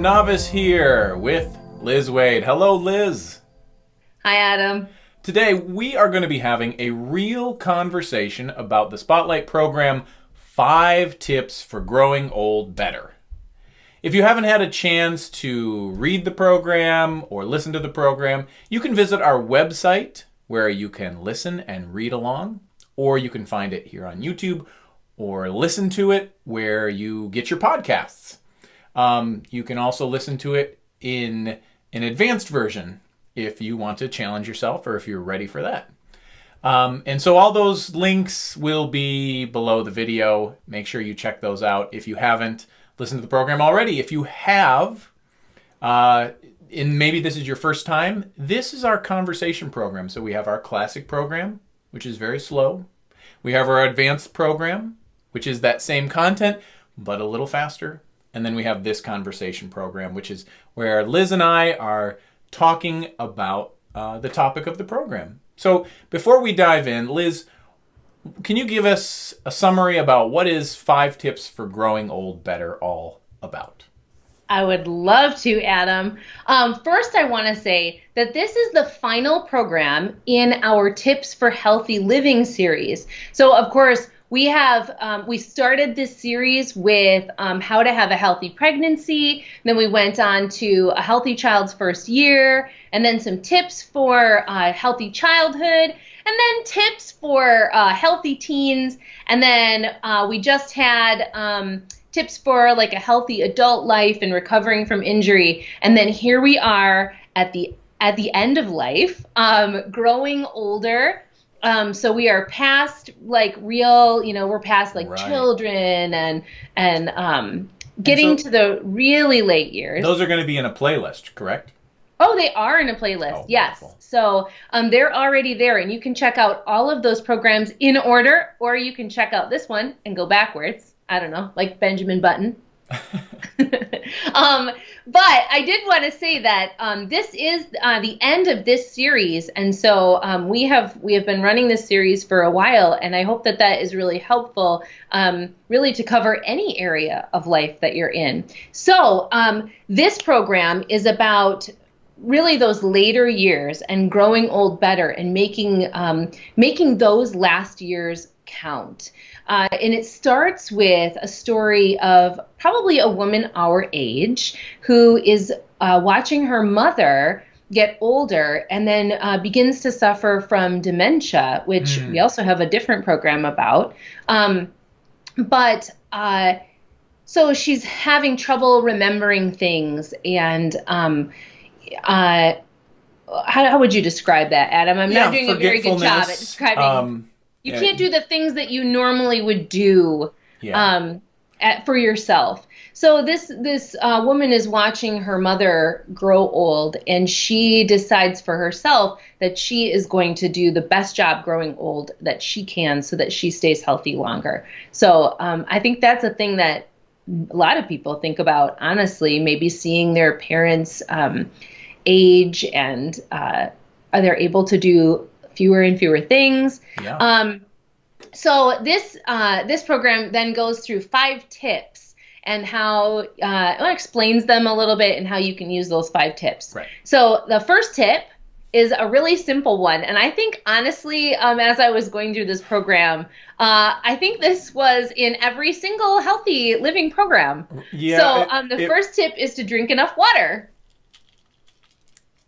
Adam Navis here with Liz Waid. Hello, Liz. Hi, Adam. Today, we are going to be having a real conversation about the Spotlight program Five Tips for Growing Old Better. If you haven't had a chance to read the program or listen to the program, you can visit our website where you can listen and read along, or you can find it here on YouTube or listen to it where you get your podcasts. Um, you can also listen to it in an advanced version if you want to challenge yourself or if you're ready for that. Um, and so all those links will be below the video. Make sure you check those out if you haven't listened to the program already. If you have, uh, and maybe this is your first time, this is our conversation program. So we have our classic program, which is very slow. We have our advanced program, which is that same content, but a little faster. And then we have this conversation program, which is where Liz and I are talking about uh, the topic of the program. So before we dive in, Liz, can you give us a summary about what is Five Tips for Growing Old Better all about? I would love to, Adam. Um, first, I want to say that this is the final program in our Tips for Healthy Living series. So, of course, we have um, we started this series with um, how to have a healthy pregnancy. Then we went on to a healthy child's first year and then some tips for uh, healthy childhood and then tips for uh, healthy teens. And then uh, we just had um, tips for like a healthy adult life and recovering from injury. And then here we are at the at the end of life um, growing older um, so we are past like real, you know, we're past like right. children and and um, getting and so, to the really late years. Those are going to be in a playlist, correct? Oh, they are in a playlist. Oh, yes. Wonderful. So um, they're already there, and you can check out all of those programs in order, or you can check out this one and go backwards. I don't know, like Benjamin Button. um, but I did want to say that um, this is uh, the end of this series, and so um, we have we have been running this series for a while, and I hope that that is really helpful, um, really to cover any area of life that you're in. So um, this program is about really those later years and growing old better and making um, making those last years count. Uh, and it starts with a story of probably a woman our age who is uh, watching her mother get older and then uh, begins to suffer from dementia, which mm. we also have a different program about. Um, but uh, so she's having trouble remembering things and um, uh, how, how, would you describe that, Adam? I'm yeah, not doing a very good job at describing. Um, you yeah. can't do the things that you normally would do yeah. um, at, for yourself. So this this uh, woman is watching her mother grow old, and she decides for herself that she is going to do the best job growing old that she can, so that she stays healthy longer. So um, I think that's a thing that a lot of people think about. Honestly, maybe seeing their parents um, age and uh, are they able to do fewer and fewer things. Yeah. Um, so this uh, this program then goes through five tips and how uh, it explains them a little bit and how you can use those five tips. Right. So the first tip is a really simple one, and I think honestly, um, as I was going through this program, uh, I think this was in every single healthy living program. Yeah. So um, the it, first tip is to drink enough water.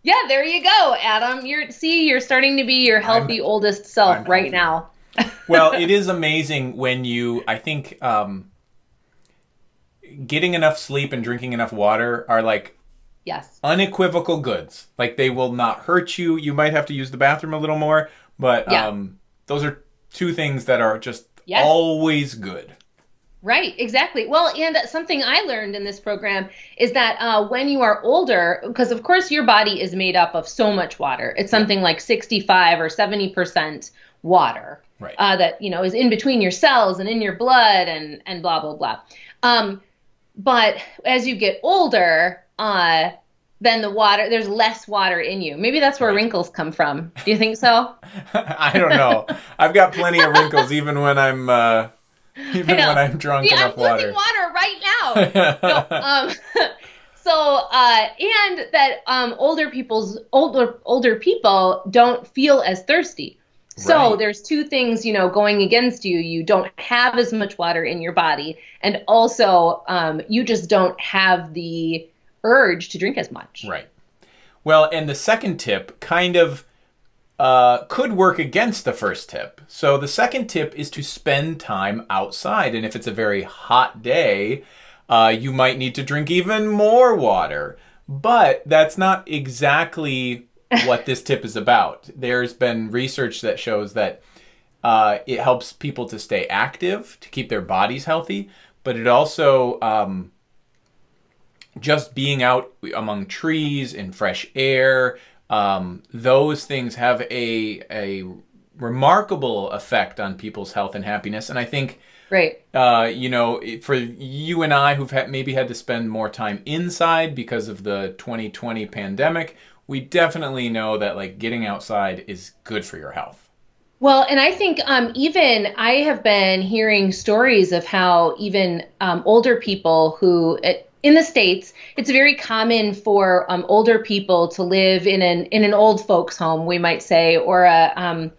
Yeah, there you go, Adam. You're see, you're starting to be your healthy I'm, oldest self I'm right healthy. now. well, it is amazing when you. I think um, getting enough sleep and drinking enough water are like yes unequivocal goods. Like they will not hurt you. You might have to use the bathroom a little more, but yeah. um, those are two things that are just yes. always good. Right, exactly. Well, and something I learned in this program is that uh, when you are older, because of course your body is made up of so much water, it's something like 65 or 70% water right. uh, that you know is in between your cells and in your blood and and blah blah blah. Um, but as you get older, uh, then the water there's less water in you. Maybe that's where right. wrinkles come from. Do you think so? I don't know. I've got plenty of wrinkles even when I'm. Even when I'm drunk See, enough I'm water. water right now. no, um, so uh, and that um, older people's older older people don't feel as thirsty. So Right. there's two things, you know, going against you. You don't have as much water in your body, and also um, you just don't have the urge to drink as much. Right. Well, and the second tip kind of uh, could work against the first tip. So the second tip is to spend time outside. And if it's a very hot day, uh, you might need to drink even more water. But that's not exactly what this tip is about. There's been research that shows that uh, it helps people to stay active, to keep their bodies healthy, but it also um, just being out among trees in fresh air, um, those things have a a remarkable effect on people's health and happiness. And I think, Right. uh, you know, for you and I who've had, maybe had to spend more time inside because of the 2020 pandemic, we definitely know that like getting outside is good for your health. Well, and I think um, even I have been hearing stories of how even um, older people who in the states, it's very common for um, older people to live in an in an old folks home, we might say, or a um,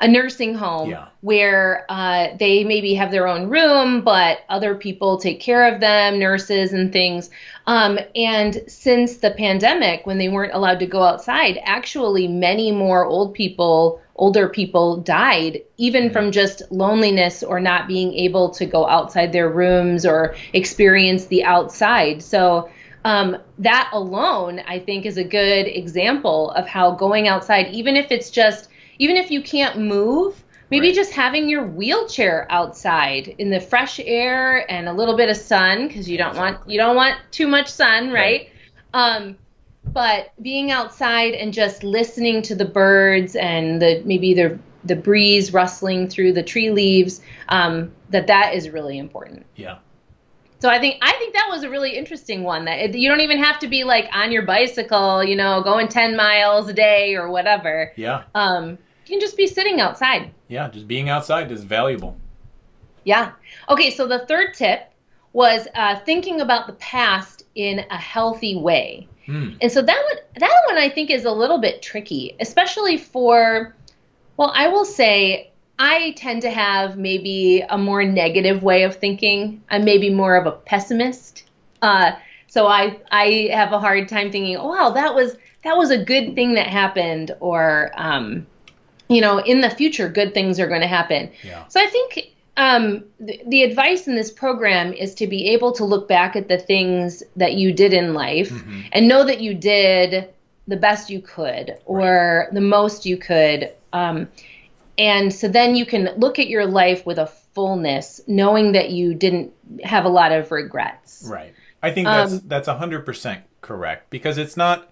a nursing home Yeah. Where uh, they maybe have their own room, but other people take care of them, nurses and things. Um, and since the pandemic, when they weren't allowed to go outside, actually many more old people, older people died, even from just loneliness or not being able to go outside their rooms or experience the outside. So um, that alone, I think, is a good example of how going outside, even if it's just, even if you can't move, maybe Right. just having your wheelchair outside in the fresh air and a little bit of sun, because you don't want you don't want too much sun, right? Um, but being outside and just listening to the birds and the maybe the the breeze rustling through the tree leaves, um, that that is really important. Yeah. So I think I think that was a really interesting one. That it, you don't even have to be like on your bicycle, you know, going ten miles a day or whatever. Yeah. Um, you can just be sitting outside. Yeah. Just being outside is valuable. Yeah. Okay. So the third tip was uh, thinking about the past in a healthy way. Hmm. And so that one, that one I think is a little bit tricky, especially for, well, I will say I tend to have maybe a more negative way of thinking. I'm maybe more of a pessimist. Uh, so I I have a hard time thinking, oh wow, that was that was a good thing that happened, or um, you know, in the future, good things are going to happen. Yeah. So I think um, the, the advice in this program is to be able to look back at the things that you did in life and know that you did the best you could or the most you could. Um, and so then you can look at your life with a fullness, knowing that you didn't have a lot of regrets. Right. I think that's Um, that's hundred percent correct because it's not.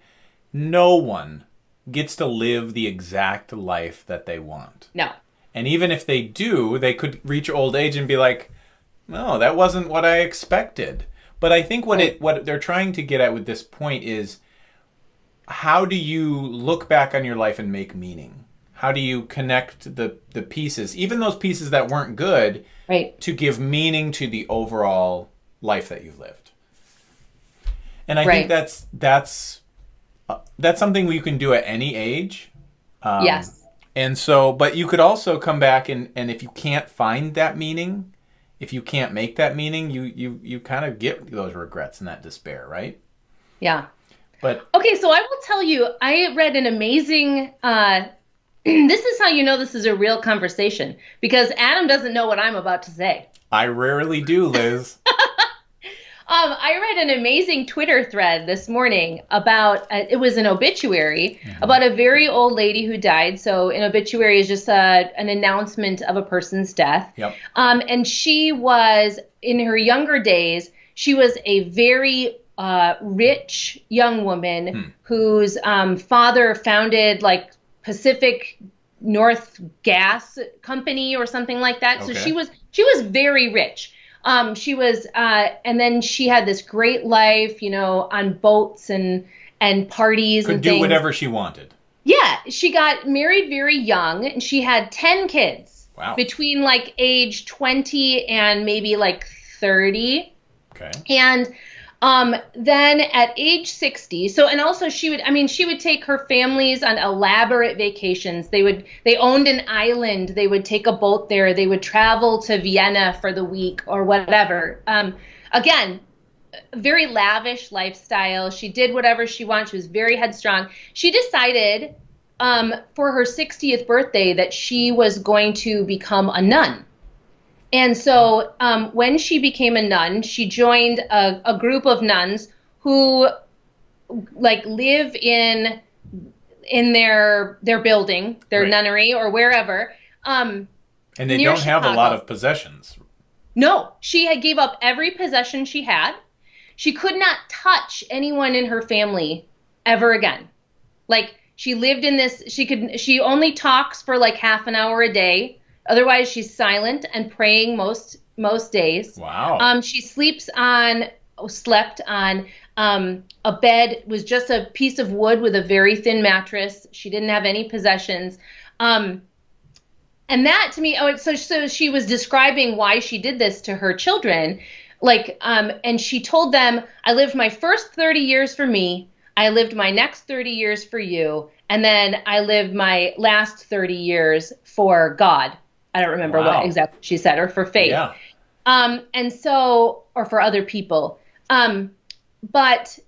No one gets to live the exact life that they want, No. and even if they do, they could reach old age and be like, "No, that wasn't what I expected." But I think what it what they're trying to get at with this point is, how do you look back on your life and make meaning? How do you connect the the pieces, even those pieces that weren't good, Right. to give meaning to the overall life that you've lived. And I Right. think that's that's uh, that's something you can do at any age. Um, yes. And so, but you could also come back and and if you can't find that meaning, if you can't make that meaning, you you you kind of get those regrets and that despair, right? Yeah. But Okay, so I will tell you, I read an amazing. Uh, this is how you know this is a real conversation because Adam doesn't know what I'm about to say. I rarely do, Liz. Um, I read an amazing Twitter thread this morning about uh, it was an obituary about a very old lady who died. So an obituary is just a, an announcement of a person's death. Yep. Um, and she was in her younger days. She was a very uh, rich young woman whose um, father founded like Pacific North Gas Company or something like that. So she was she was very rich. Um, she was, uh, and then she had this great life, you know, on boats and and parties Could and do things. whatever she wanted. Yeah, she got married very young, and she had ten kids Wow. between like age twenty and maybe like thirty. Okay. And Um, then at age 60, so and also she would, I mean, she would take her families on elaborate vacations. They would, they owned an island. They would take a boat there. They would travel to Vienna for the week or whatever. Um, again, very lavish lifestyle. She did whatever she wanted. She was very headstrong. She decided um, for her 60th birthday that she was going to become a nun. And so um, when she became a nun, she joined a, a group of nuns who like live in in their their building, their Right. nunnery or wherever. Um, And they don't have a lot of possessions. no, she had gave up every possession she had. She could not touch anyone in her family ever again. Like she lived in this she could she only talks for like half an hour a day. Otherwise she's silent and praying most most days. Wow. Um, she sleeps on, slept on um, a bed, was just a piece of wood with a very thin mattress. She didn't have any possessions. Um, and that to me, oh, so so she was describing why she did this to her children, like, um, and she told them, "I lived my first 30 years for me. I lived my next 30 years for you, and then I lived my last 30 years for God." I don't remember Wow. what exactly she said, or for faith. yeah. Um, and so, or for other people. Um, but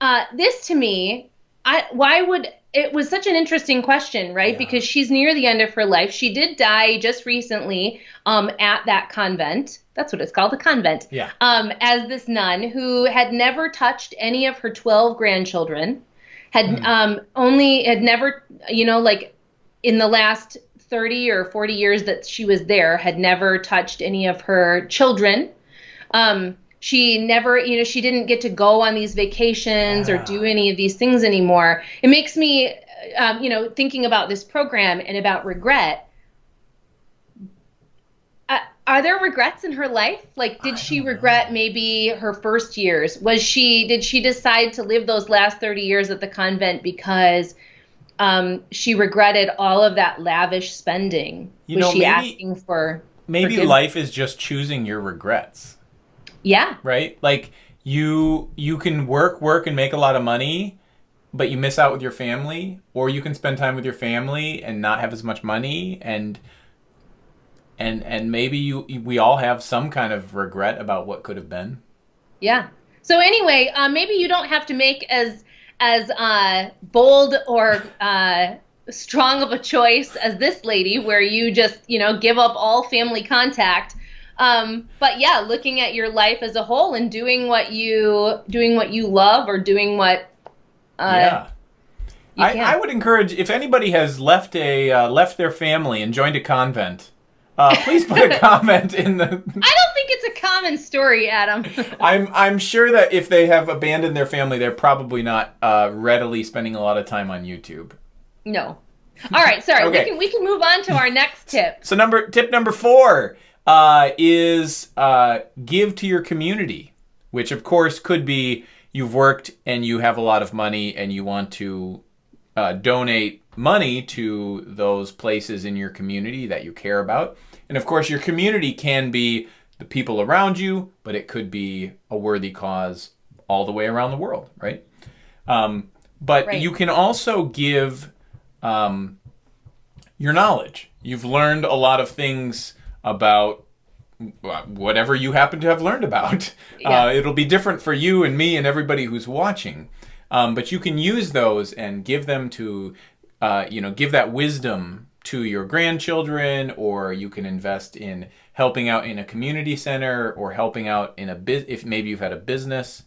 uh, this to me, I why would it was such an interesting question, right? Yeah. Because she's near the end of her life. She did die just recently um, at that convent. That's what it's called, a convent. Yeah. Um, as this nun who had never touched any of her 12 grandchildren, had Hmm. um, only had never, you know, like in the last 30 or 40 years that she was there, had never touched any of her children. Um, she never, you know, she didn't get to go on these vacations or do any of these things anymore. It makes me, um, you know, thinking about this program and about regret. Uh, are there regrets in her life? Like, did she don't know. regret maybe her first years? Was she, did she decide to live those last 30 years at the convent because um, she regretted all of that lavish spending? You Was know, she maybe- asking for, Maybe life is just choosing your regrets, yeah, right? Like you you can work work and make a lot of money, but you miss out with your family, or you can spend time with your family and not have as much money and and and maybe you we all have some kind of regret about what could have been. Yeah. So anyway, uh, maybe you don't have to make as as uh, bold or uh, strong of a choice as this lady, where you just you know give up all family contact. Um, but yeah, looking at your life as a whole and doing what you doing what you love or doing what uh, yeah. I. I would encourage if anybody has left a uh, left their family and joined a convent, uh, please put a comment in the I don't think it's a common story, Adam. I'm I'm sure that if they have abandoned their family, they're probably not uh, readily spending a lot of time on YouTube. no. All right, sorry. Okay. We can we can move on to our next tip. So number tip number four uh, is uh, give to your community, which of course could be you've worked and you have a lot of money and you want to uh, donate money to those places in your community that you care about, and of course your community can be the people around you, but it could be a worthy cause all the way around the world, right? Um, but Right. you can also give um, your knowledge. You've learned a lot of things about whatever you happen to have learned about. Yeah. Uh, it'll be different for you and me and everybody who's watching. Um, but you can use those and give them to, uh, you know, give that wisdom to your grandchildren, or you can invest in helping out in a community center or helping out in a bit if maybe you've had a business.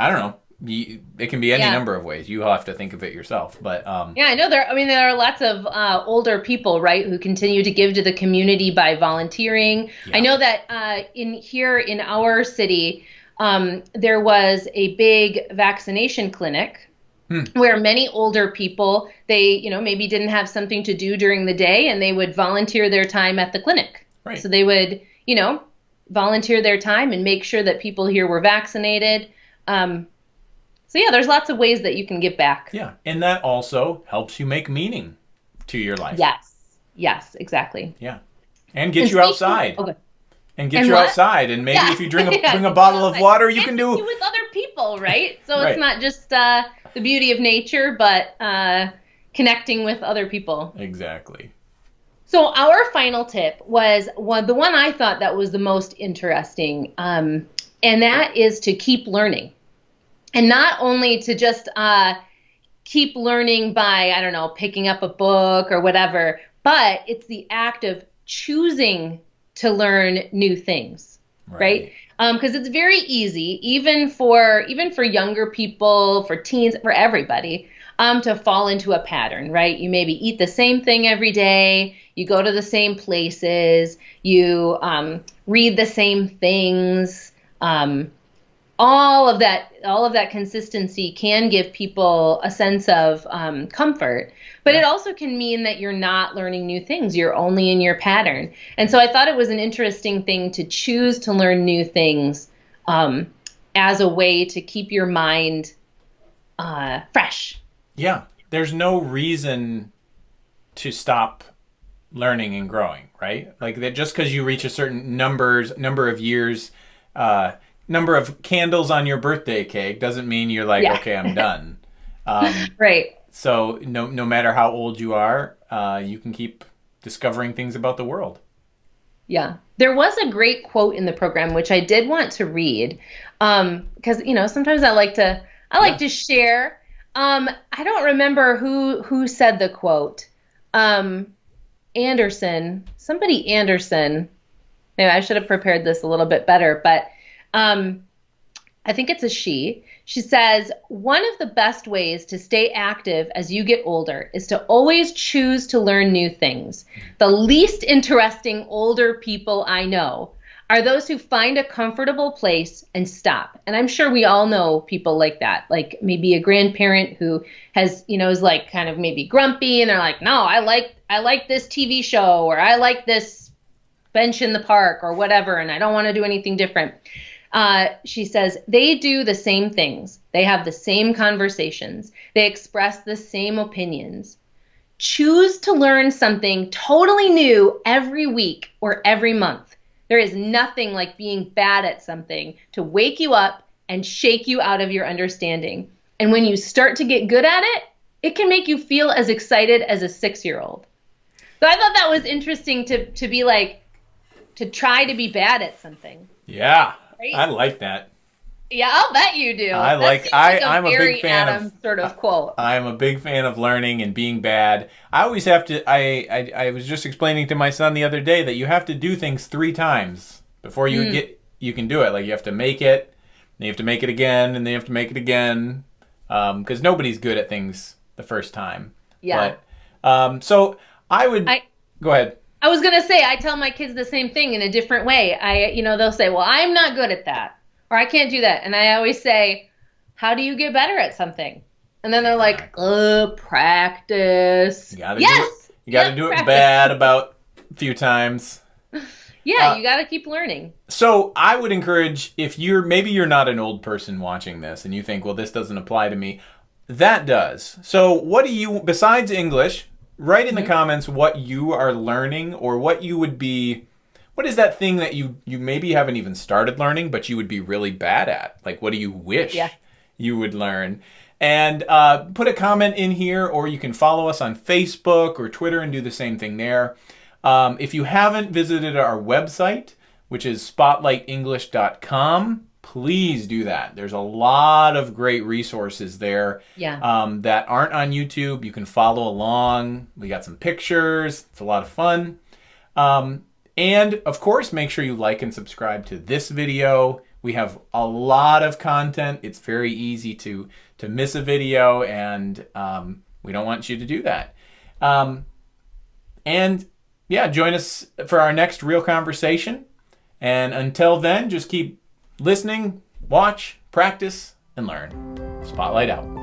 I don't know. You, it can be any Yeah. number of ways. You have to think of it yourself. But um, Yeah, I know there. I mean, there are lots of uh, older people, right, who continue to give to the community by volunteering. Yeah. I know that uh, in here in our city, um, there was a big vaccination clinic Hmm. where many older people they, you know, maybe didn't have something to do during the day, and they would volunteer their time at the clinic. Right. So they would, you know, volunteer their time and make sure that people here were vaccinated. Um, so yeah, there's lots of ways that you can give back. Yeah, and that also helps you make meaning to your life. Yes. Yes, exactly. Yeah. And get And you outside. Okay. And get And you what? outside. And maybe Yeah. if you drink a, Yeah. bring a bottle of water, you can do. with other people, right? So Right. it's not just uh, the beauty of nature, but uh, connecting with other people. Exactly. So our final tip was one, the one I thought that was the most interesting, um, and that is to keep learning, and not only to just uh, keep learning by I don't know picking up a book or whatever, but it's the act of choosing to learn new things, right? Because it's very easy, even for even for younger people, for teens, for everybody, um, to fall into a pattern, right? You maybe eat the same thing every day, you go to the same places, you um, read the same things. Um, all of that, all of that consistency can give people a sense of um, comfort, but it also can mean that you're not learning new things. You're only in your pattern, and so I thought it was an interesting thing to choose to learn new things um, as a way to keep your mind uh, fresh. Yeah. There's no reason to stop learning and growing, right? Like that just because you reach a certain numbers number of years, uh, number of candles on your birthday cake doesn't mean you're like, Yeah. okay, I'm done. Um, Right. So no no matter how old you are, uh, you can keep discovering things about the world. Yeah. There was a great quote in the program which I did want to read um because you know sometimes I like to I like to share um I don't remember who who said the quote um Anderson somebody Anderson maybe I should have prepared this a little bit better but um I think it's a she. She says, one of the best ways to stay active as you get older is to always choose to learn new things. The least interesting older people I know are those who find a comfortable place and stop. And I'm sure we all know people like that. Like maybe a grandparent who has, you know, is like kind of maybe grumpy and they're like, "No, I like I like this TV show or I like this bench in the park or whatever and I don't want to do anything different." Uh, she says they do the same things. They have the same conversations. They express the same opinions. Choose to learn something totally new every week or every month. There is nothing like being bad at something to wake you up and shake you out of your understanding. And when you start to get good at it, it can make you feel as excited as a six year old. So I thought that was interesting to, to be like, to try to be bad at something. Yeah, I like that. Yeah, I'll bet you do. I That like- I- a I'm a big fan of- sort of quote. I'm a big fan of learning and being bad. I always have to. I, I I was just explaining to my son the other day that you have to do things three times before you Hmm. get you can do it. Like you have to make it, then you have to make it again, and then you have to make it again. Because nobody's good at things the first time. Yeah. But, um, so I would I- go ahead. I was gonna say I tell my kids the same thing in a different way. I, you know, they'll say, "Well, I'm not good at that," or "I can't do that," and I always say, "How do you get better at something?" And then they're like, "Uh, practice." You gotta yes. do it. You got to Yep, do it practice. bad about a few times. Yeah, Uh, you got to keep learning. So I would encourage if you're maybe you're not an old person watching this and you think, well, this doesn't apply to me. That does. So what do you besides English? Write in the comments what you are learning or what you would be. What is that thing that you you maybe haven't even started learning, but you would be really bad at? Like, what do you wish Yeah. you would learn? And uh, put a comment in here, or you can follow us on Facebook or Twitter and do the same thing there. Um, if you haven't visited our website, which is spotlightenglish.com, please do that. There's a lot of great resources there Yeah. um, that aren't on YouTube. You can follow along. We got some pictures. It's a lot of fun. Um, and of course, make sure you like and subscribe to this video. We have a lot of content. It's very easy to to miss a video, and um, we don't want you to do that. Um, and yeah, join us for our next real conversation. And until then, just keep listening, watch, practice, and learn. Spotlight out.